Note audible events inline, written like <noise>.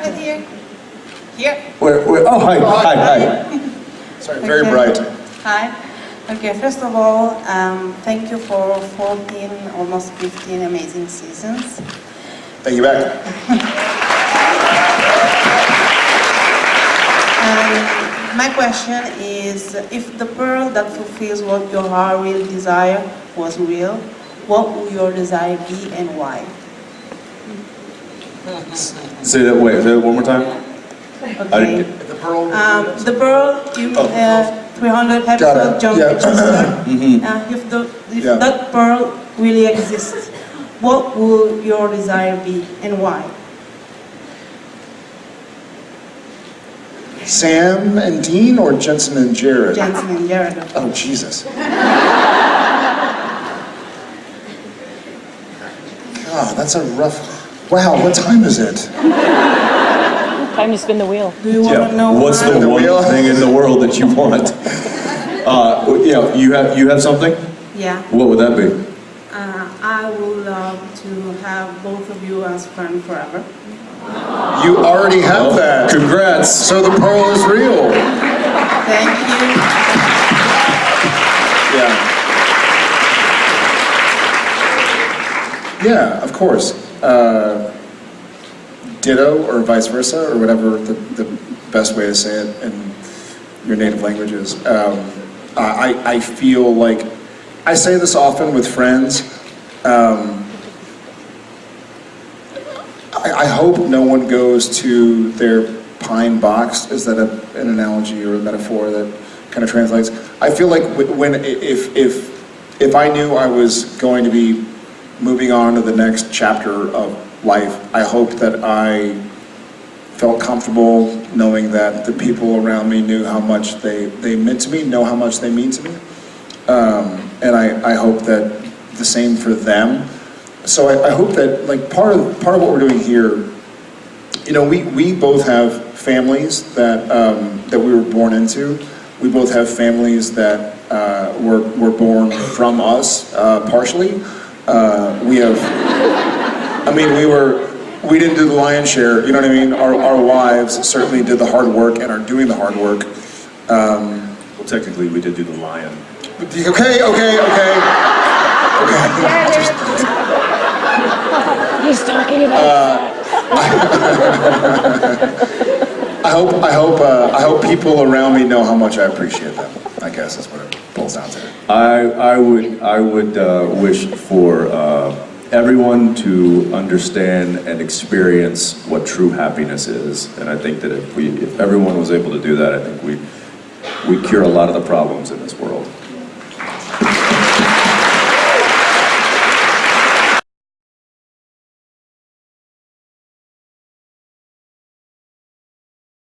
Right here. Here. Where, where, oh, hi, hi, hi. <laughs> Sorry, very Okay. bright. Hi. Okay, first of all, um, thank you for 14, almost 15 amazing seasons. Thank you back. <laughs> Um, my question is, if the pearl that fulfills what your heart will desire was real, what would your desire be and why? Say that, wait, say that one more time? Okay. The pearl. Um, the pearl, you, Oh. uh, 300 Got episode it, John yeah. Winchester. Uh, if the, if Yeah. that pearl really exists, what would your desire be and why? Sam and Dean or Jensen and Jared? Jensen and Jared. Oh, Jesus. God, <laughs> that's a rough. Wow, what time is it? Time to spin the wheel. Do you want Yeah, to know what's why? the The one wheel? thing in the world that you want? Uh, yeah, you have, you have something? Yeah, What would that be? uh, I would love to have both of you as friends forever. You already have that. Congrats. So the pearl is real. Thank you. Yeah. Of course. Uh, ditto or vice versa, or whatever the, the best way to say it in your native language is. Um, I, I feel like, I say this often with friends. Um, I, I hope no one goes to their pine box. Is that a, an analogy or a metaphor that kind of translates? I feel like when if if if I knew I was going to be moving on to the next chapter of life, I hope that I felt comfortable knowing that the people around me knew how much they, they meant to me, know how much they mean to me. Um, and I, I hope that the same for them. So I, I hope that like part of part of what we're doing here, you know, we, we both have families that um, that we were born into. We both have families that uh, were were born from us uh, partially. Uh, we have, I mean, we were we didn't do the lion's share. You know what I mean? Our our wives certainly did the hard work and are doing the hard work. Um, Well, technically, we did do the lion. Okay, okay, okay. Okay. He's talking about <laughs> I hope, I hope, uh, I hope people around me know how much I appreciate them. I guess that's what it down to. I, I would, I would uh, wish for uh, everyone to understand and experience what true happiness is. And I think that if we, if everyone was able to do that, I think we, we cure a lot of the problems in this world.